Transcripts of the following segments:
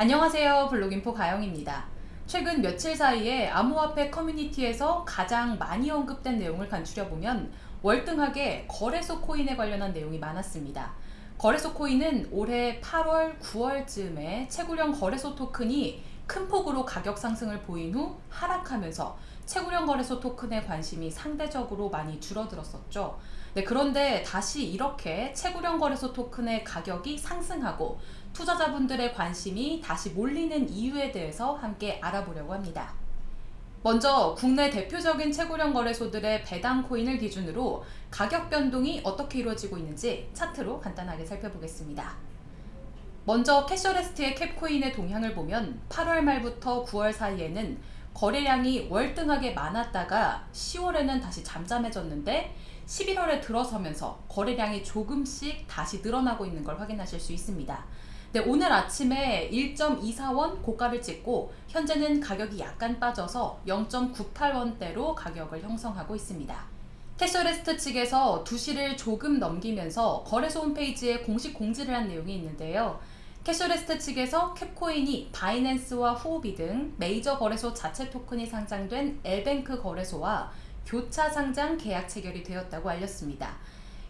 안녕하세요 블록인포 가영입니다. 최근 며칠 사이에 암호화폐 커뮤니티에서 가장 많이 언급된 내용을 간추려보면 월등하게 거래소 코인에 관련한 내용이 많았습니다. 거래소 코인은 올해 8월, 9월쯤에 채굴형 거래소 토큰이 큰 폭으로 가격 상승을 보인 후 하락하면서 채굴형 거래소 토큰의 관심이 상대적으로 많이 줄어들었었죠. 네, 그런데 다시 이렇게 채굴형 거래소 토큰의 가격이 상승하고 투자자분들의 관심이 다시 몰리는 이유에 대해서 함께 알아보려고 합니다. 먼저 국내 대표적인 채굴형 거래소들의 배당 코인을 기준으로 가격 변동이 어떻게 이루어지고 있는지 차트로 간단하게 살펴보겠습니다. 먼저 캐셔레스트의 캡코인의 동향을 보면 8월 말부터 9월 사이에는 거래량이 월등하게 많았다가 10월에는 다시 잠잠해졌는데 11월에 들어서면서 거래량이 조금씩 다시 늘어나고 있는 걸 확인하실 수 있습니다. 네, 오늘 아침에 1.24원 고가를 찍고 현재는 가격이 약간 빠져서 0.98원대로 가격을 형성하고 있습니다. 캐셔레스트 측에서 2시를 조금 넘기면서 거래소 홈페이지에 공식 공지를 한 내용이 있는데요. 캐셔레스트 측에서 캡코인이 바이낸스와 후오비 등 메이저 거래소 자체 토큰이 상장된 엘뱅크 거래소와 교차 상장 계약 체결이 되었다고 알렸습니다.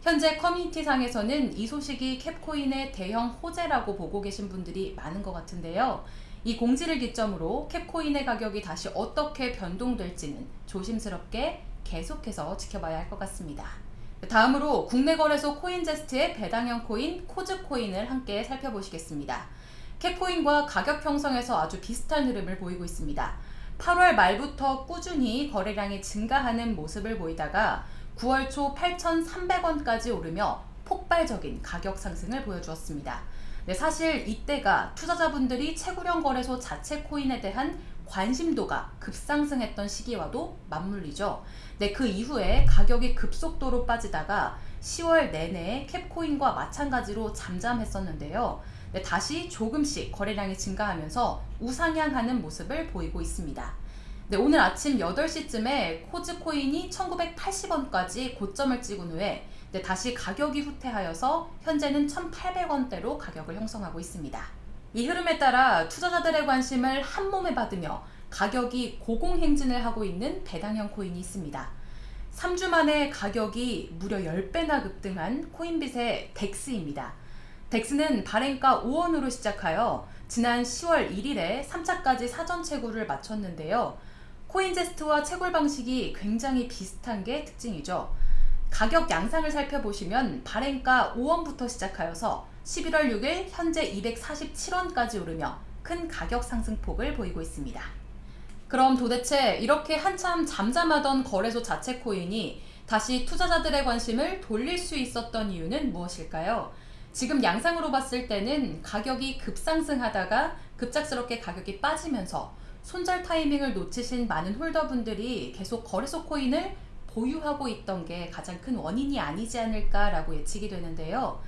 현재 커뮤니티상에서는 이 소식이 캡코인의 대형 호재라고 보고 계신 분들이 많은 것 같은데요. 이 공지를 기점으로 캡코인의 가격이 다시 어떻게 변동될지는 조심스럽게 계속해서 지켜봐야 할 것 같습니다. 다음으로 국내 거래소 코인제스트의 배당형 코인 코즈코인을 함께 살펴보시겠습니다. 캡코인과 가격 형성에서 아주 비슷한 흐름을 보이고 있습니다. 8월 말부터 꾸준히 거래량이 증가하는 모습을 보이다가 9월 초 8,300원까지 오르며 폭발적인 가격 상승을 보여주었습니다. 네, 사실 이때가 투자자분들이 채굴형 거래소 자체 코인에 대한 관심도가 급상승했던 시기와도 맞물리죠. 네, 그 이후에 가격이 급속도로 빠지다가 10월 내내 캡코인과 마찬가지로 잠잠했었는데요. 네, 다시 조금씩 거래량이 증가하면서 우상향하는 모습을 보이고 있습니다. 네, 오늘 아침 8시쯤에 코즈코인이 1980원까지 고점을 찍은 후에 네, 다시 가격이 후퇴하여서 현재는 1800원대로 가격을 형성하고 있습니다. 이 흐름에 따라 투자자들의 관심을 한몸에 받으며 가격이 고공행진을 하고 있는 배당형 코인이 있습니다. 3주 만에 가격이 무려 10배나 급등한 코인빗의 덱스입니다. 덱스는 발행가 5원으로 시작하여 지난 10월 1일에 3차까지 사전 채굴을 마쳤는데요. 코인제스트와 채굴 방식이 굉장히 비슷한 게 특징이죠. 가격 양상을 살펴보시면 발행가 5원부터 시작하여서 11월 6일 현재 247원까지 오르며 큰 가격 상승폭을 보이고 있습니다. 그럼 도대체 이렇게 한참 잠잠하던 거래소 자체 코인이 다시 투자자들의 관심을 돌릴 수 있었던 이유는 무엇일까요? 지금 양상으로 봤을 때는 가격이 급상승하다가 급작스럽게 가격이 빠지면서 손절 타이밍을 놓치신 많은 홀더분들이 계속 거래소 코인을 보유하고 있던 게 가장 큰 원인이 아니지 않을까라고 예측이 되는데요.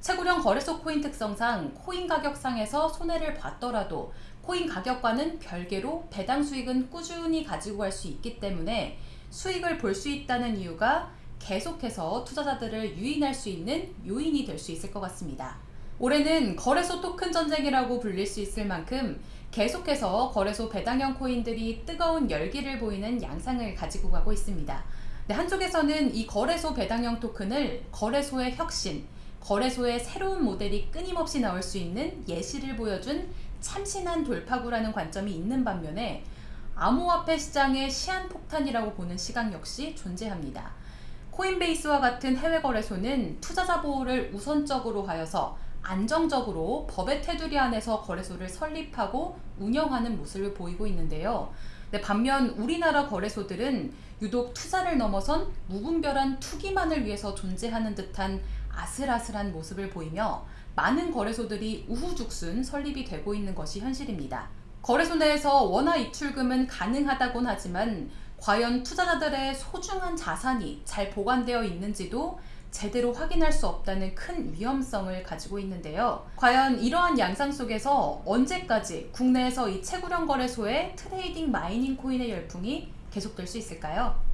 채굴형 거래소 코인 특성상 코인 가격 상에서 손해를 봤더라도 코인 가격과는 별개로 배당 수익은 꾸준히 가지고 갈 수 있기 때문에 수익을 볼 수 있다는 이유가 계속해서 투자자들을 유인할 수 있는 요인이 될 수 있을 것 같습니다. 올해는 거래소 토큰 전쟁이라고 불릴 수 있을 만큼 계속해서 거래소 배당형 코인들이 뜨거운 열기를 보이는 양상을 가지고 가고 있습니다. 네, 한쪽에서는 이 거래소 배당형 토큰을 거래소의 혁신, 거래소의 새로운 모델이 끊임없이 나올 수 있는 예시를 보여준 참신한 돌파구라는 관점이 있는 반면에 암호화폐 시장의 시한폭탄이라고 보는 시각 역시 존재합니다. 코인베이스와 같은 해외 거래소는 투자자 보호를 우선적으로 하여서 안정적으로 법의 테두리 안에서 거래소를 설립하고 운영하는 모습을 보이고 있는데요. 네, 반면 우리나라 거래소들은 유독 투자를 넘어선 무분별한 투기만을 위해서 존재하는 듯한 아슬아슬한 모습을 보이며 많은 거래소들이 우후죽순 설립이 되고 있는 것이 현실입니다. 거래소 내에서 원화 입출금은 가능하다곤 하지만 과연 투자자들의 소중한 자산이 잘 보관되어 있는지도 제대로 확인할 수 없다는 큰 위험성을 가지고 있는데요. 과연 이러한 양상 속에서 언제까지 국내에서 이 채굴형 거래소의 trading mining 코인의 열풍이 계속될 수 있을까요?